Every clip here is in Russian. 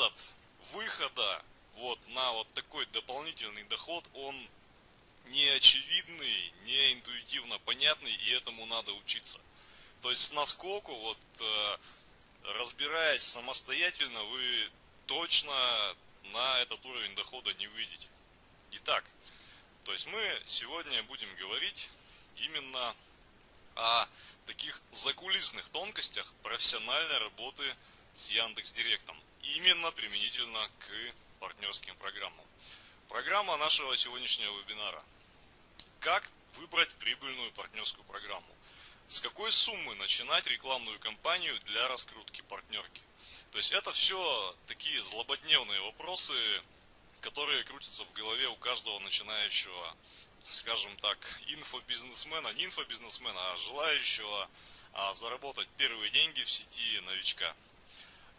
метод выхода вот на вот такой дополнительный доход, он не очевидный, не интуитивно понятный, и этому надо учиться. То есть с наскоку, вот э, разбираясь самостоятельно, вы точно на этот уровень дохода не выйдете. Итак, то есть мы сегодня будем говорить именно о таких закулисных тонкостях профессиональной работы с Яндекс Директом. Именно применительно к партнерским программам. Программа нашего сегодняшнего вебинара. Как выбрать прибыльную партнерскую программу? С какой суммы начинать рекламную кампанию для раскрутки партнерки? То есть это все такие злободневные вопросы, которые крутятся в голове у каждого начинающего, скажем так, инфобизнесмена, не инфобизнесмена, а желающего а, заработать первые деньги в сети новичка.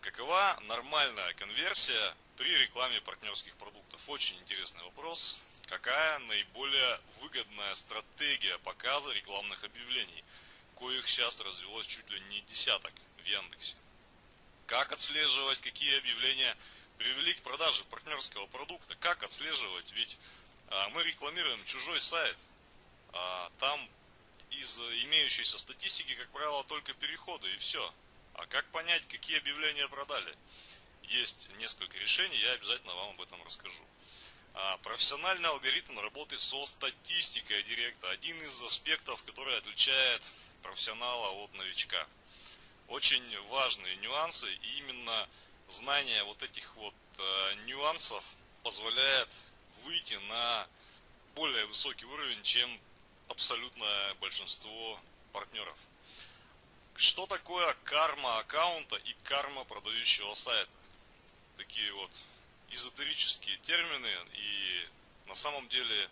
Какова нормальная конверсия при рекламе партнерских продуктов? Очень интересный вопрос. Какая наиболее выгодная стратегия показа рекламных объявлений, коих сейчас развелось чуть ли не десяток в Яндексе? Как отслеживать, какие объявления привели к продаже партнерского продукта? Как отслеживать? Ведь а, мы рекламируем чужой сайт, а там из имеющейся статистики, как правило, только переходы и все. А как понять, какие объявления продали? Есть несколько решений, я обязательно вам об этом расскажу. А, профессиональный алгоритм работы со статистикой директа. Один из аспектов, который отличает профессионала от новичка. Очень важные нюансы, и именно знание вот этих вот э, нюансов позволяет выйти на более высокий уровень, чем абсолютное большинство партнеров. Что такое карма аккаунта и карма продающего сайта? Такие вот эзотерические термины, и на самом деле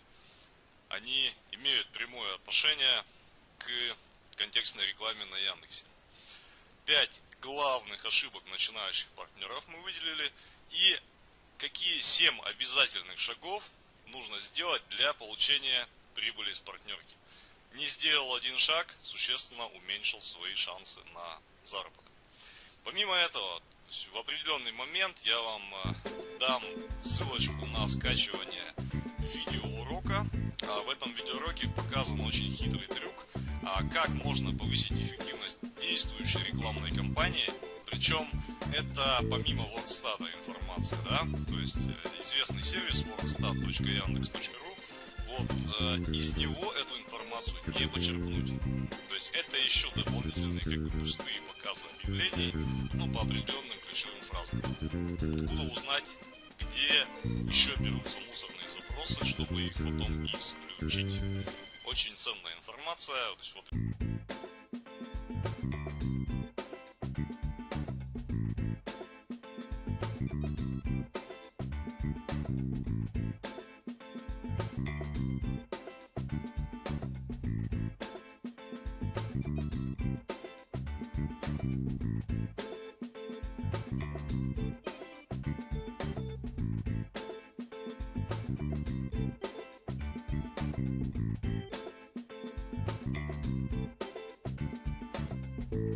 они имеют прямое отношение к контекстной рекламе на Яндексе. Пять главных ошибок начинающих партнеров мы выделили и какие семь обязательных шагов нужно сделать для получения прибыли с партнерки не сделал один шаг, существенно уменьшил свои шансы на заработок. Помимо этого, в определенный момент я вам э, дам ссылочку на скачивание видеоурока. А в этом видеоуроке показан очень хитрый трюк, а как можно повысить эффективность действующей рекламной кампании. Причем это помимо WordStat информация, да, то есть э, известный сервис wordstat.yandex.ru вот э, из него эту информацию не почерпнуть. То есть это еще дополнительные как пустые показы объявлений, ну по определенным ключевым фразам. Откуда узнать, где еще берутся мусорные запросы, чтобы их потом исключить. Очень ценная информация. То есть, вот...